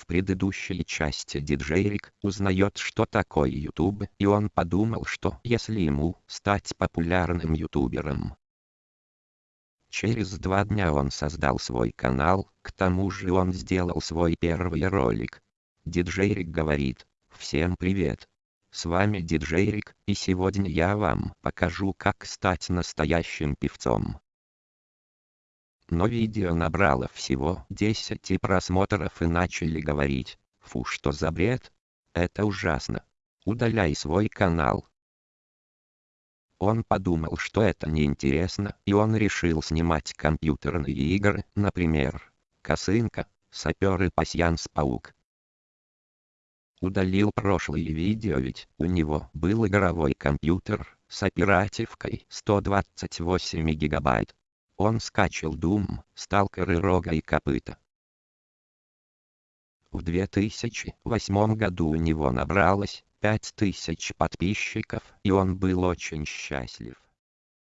В предыдущей части диджейрик узнает что такое YouTube и он подумал что если ему стать популярным ютубером. Через два дня он создал свой канал, к тому же он сделал свой первый ролик. Диджейрик говорит, всем привет. С вами Диджейрик и сегодня я вам покажу как стать настоящим певцом но видео набрало всего 10 просмотров и начали говорить, фу что за бред, это ужасно, удаляй свой канал. Он подумал что это неинтересно и он решил снимать компьютерные игры, например, Косынка, Сапер и Пасьянс Паук. Удалил прошлые видео ведь у него был игровой компьютер с оперативкой 128 гигабайт. Он скачал Doom, Сталкер и Рога и Копыта. В 2008 году у него набралось 5000 подписчиков и он был очень счастлив.